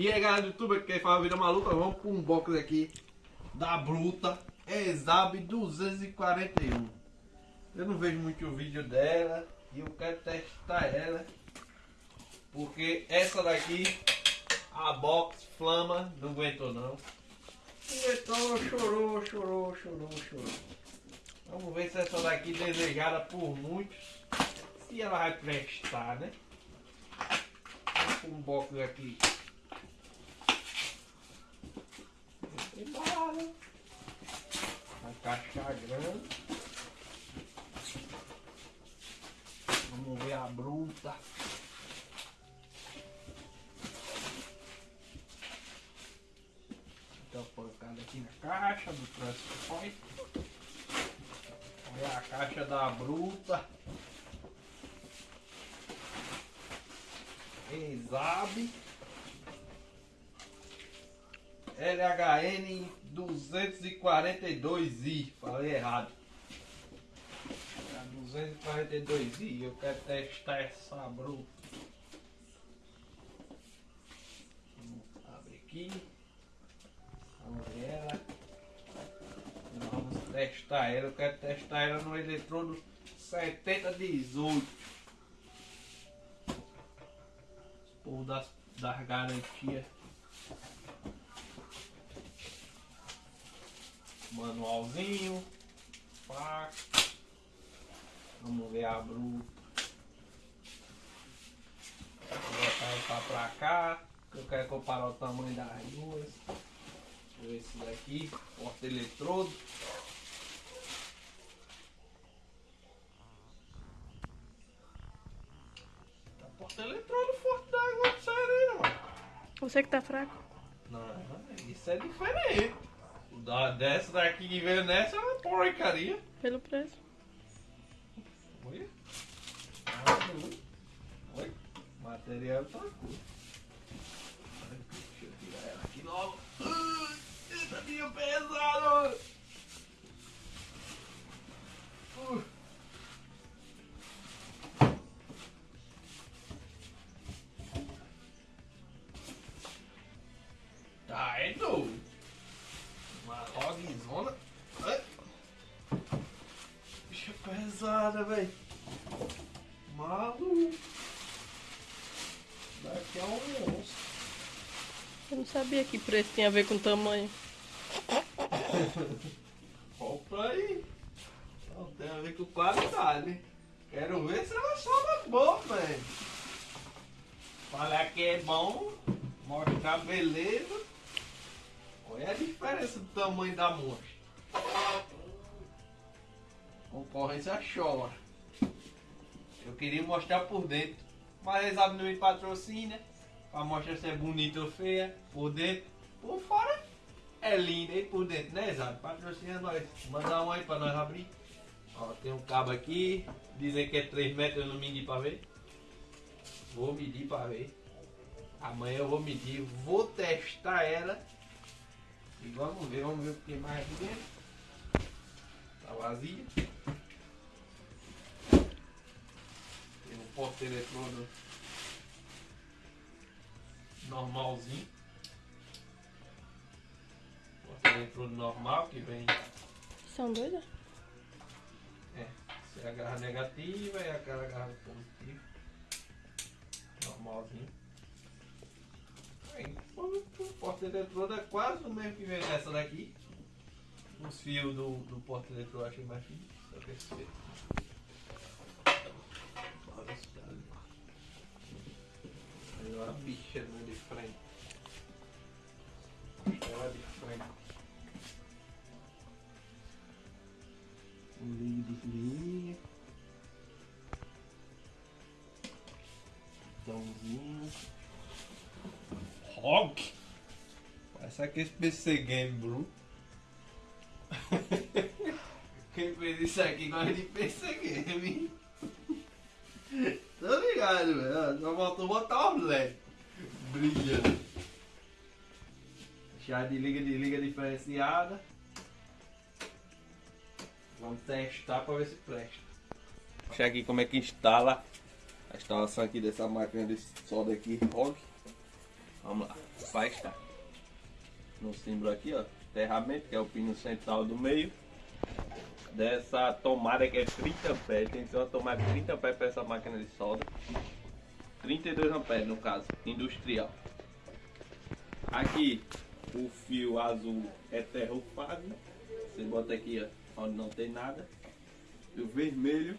E aí galera do YouTube, que fala vida maluca, vamos para um box aqui da Bruta Exab 241. Eu não vejo muito o vídeo dela e eu quero testar ela. Porque essa daqui, a box Flama, não aguentou não. Não aguentou, chorou, chorou, chorou, chorou. Vamos ver se essa daqui desejada por muitos, se ela vai prestar, né? Vamos um box aqui embalada. A caixa grande. Vamos ver a bruta. Então pancada aqui na caixa do transporte. Olha a caixa da bruta. Exabe. LHN 242i, falei errado. 242i, eu quero testar essa bruta. Abrir aqui. Vamos ver ela. Vamos testar ela, eu quero testar ela no eletrodo 7018. Por das, das garantias. Manualzinho, faca, vamos ver a bruta, vou botar ela pra cá, eu quero comparar o tamanho das duas, esse daqui, porta eletrodo, tá porta eletrodo forte da água sério, mano. Você que tá fraco. Não, isso é diferente. Dessa daqui que veio nessa é uma porcaria. Pelo preço. Olha. Olha. Material tá. Deixa eu tirar ela aqui logo. Eita, dia pesado! Uh. Sabia que preço tinha a ver com tamanho. Compra aí. Não tem a ver com qualidade. Quero ver se ela sobra bom, velho. Falar que é bom, mostrar beleza. Olha a diferença do tamanho da mostra. Concorrência chora. Eu queria mostrar por dentro, mas eles não me patrocina. Pra mostrar se é bonita ou feia. Por dentro, por fora é linda e por dentro, né, Exato? Patrocina nós. Manda um aí pra nós abrir. Ó, tem um cabo aqui. Dizem que é 3 metros, eu não medi pra ver. Vou medir pra ver. Amanhã eu vou medir, vou testar ela e vamos ver, vamos ver o que mais aqui dentro. Tá vazia. Tem um porta eletrodo normalzinho. Porta eletrodo normal que vem. São doidas? É, se é a garra negativa e aquela garra positiva. Normalzinho. O porta eletrodo é quase o mesmo que vem nessa daqui. Os fios do, do porta eletrodo eu achei mais fino. Só que esse fio. Olha esse ali. Bicha no de frente. Ela é de frente. Um ligue desliga. Botãozinho. Rock? Parece aquele PC Game Blue. Quem fez isso aqui gosta de PC Game. Tô ligado, velho. Só faltou botar os LED. Brilhando. Chave de liga, de liga diferenciada. Vamos testar para ver se presta. Deixa aqui como é que instala a instalação aqui dessa máquina de solda aqui, ROG. Vamos lá. vai estar. No símbolo aqui, ó, enterramento, que é o pino central do meio. Dessa tomada que é 30 pés, tem que ser uma tomada de 30 pés para essa máquina de solda. 32 amperes no caso, industrial. Aqui o fio azul é terrofase. Você bota aqui ó, onde não tem nada. E o vermelho,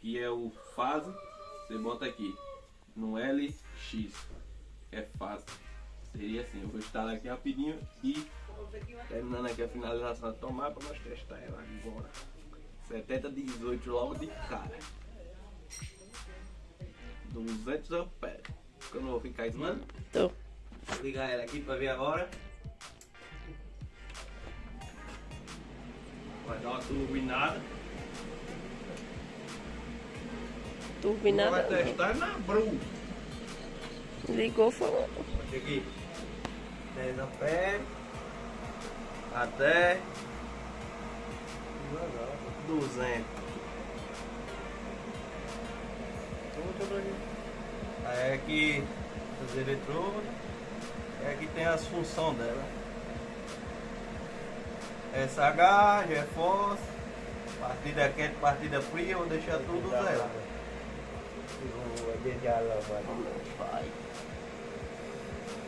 que é o fase, você bota aqui no LX, é fase. Seria assim, eu vou instalar aqui rapidinho e terminando aqui a finalização da tomada para nós testar ela agora. 70 18 logo de cara. 200 amperes. Eu não vou ficar ensinando. Tô. Vou ligar ela aqui para ver agora. Vai dar uma turbinada. Turbinada. Vai testar na Bru. Ligou, falou. Aqui. 10 amperes. Até 200. Aí aqui os eletrodos. É aqui tem as funções dela. SH, GeForce, partida quente, partida fria, vou deixar tudo zero.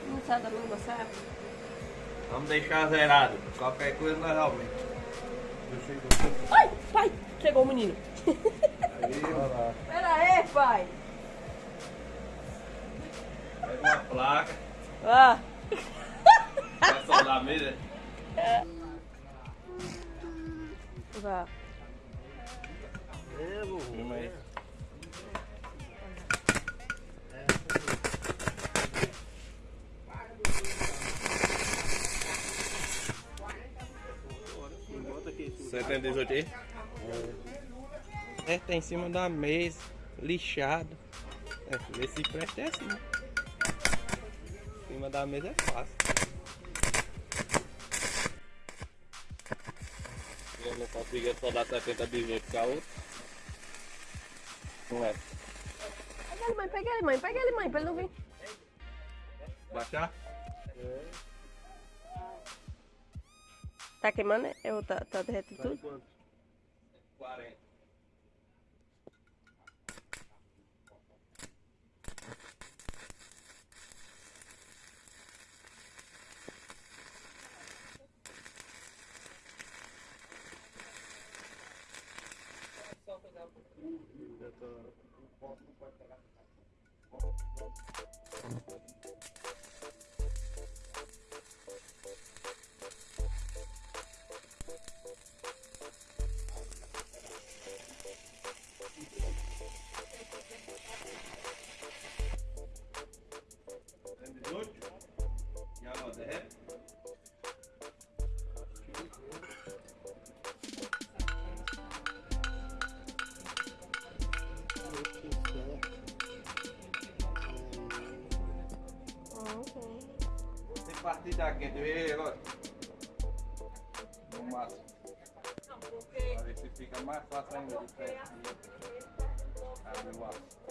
Não sai da língua, sai. Vamos deixar zerado. Qualquer coisa nós aumenta. Ai, pai! Chegou o menino. Pera aí, pai. Uma placa, Ah, vai soldar a mesa. vá. Filma aí. Setenta e dezoito aí? É, tá em cima da mesa, lixado. É, ver se presta é assim. Em cima da mesa é fácil. Eu não consegui soldar 70 18 com a outra. Não é. Pega ele, mãe, pega ele, mãe, pega ele, mãe, pra ele não vir. Baixar? Tá queimando? É, ou tá, tá derretendo tudo? 40. E Partida aqui, tu vê agora? No máximo. Pra ver se fica mais fácil de perto. Abre o aço.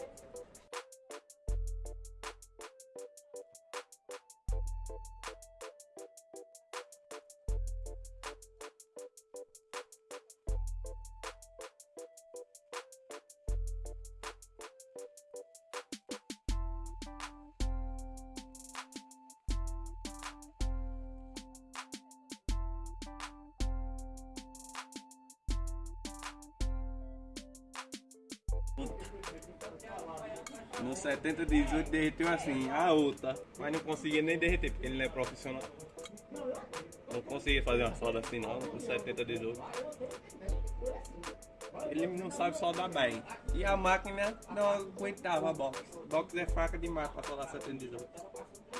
No 70 18 derreteu assim, a outra, mas não conseguia nem derreter, porque ele não é profissional. Não conseguia fazer uma solda assim não, no 70 18. Ele não sabe soldar bem. E a máquina não aguentava a box. Box é fraca demais para soldar 70 18.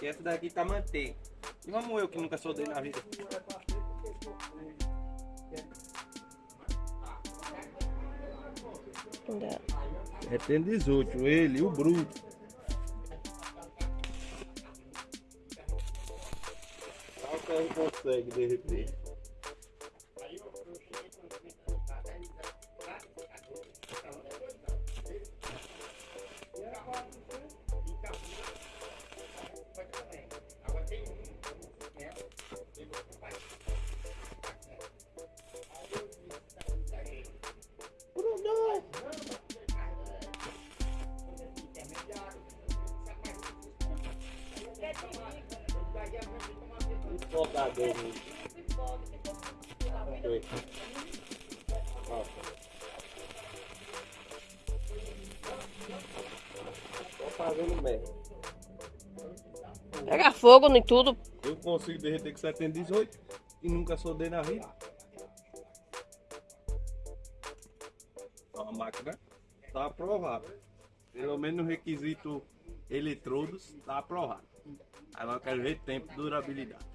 E essa daqui tá manteiga. E vamos eu que nunca soldei na vida. É tem 18, ele, o bruto. Só o cara consegue Foi. Ó. Tô fazendo merda. Pega fogo em tudo. Eu consigo derreter com 718 e nunca soldei na vida. Ó, A máquina tá aprovada. Pelo menos no requisito eletrodos tá aprovado. Agora eu quero ver tempo e durabilidade.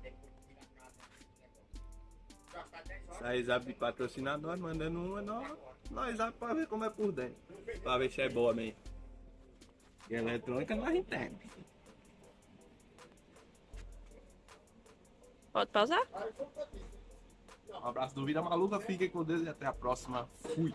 Sai exame de patrocinador, mandando uma, nós, nós exame pra ver como é por dentro. Pra ver se é boa mesmo. E eletrônica nós entendemos. Pode pausar? Um abraço do Vida Maluca, fiquem com Deus e até a próxima. Fui.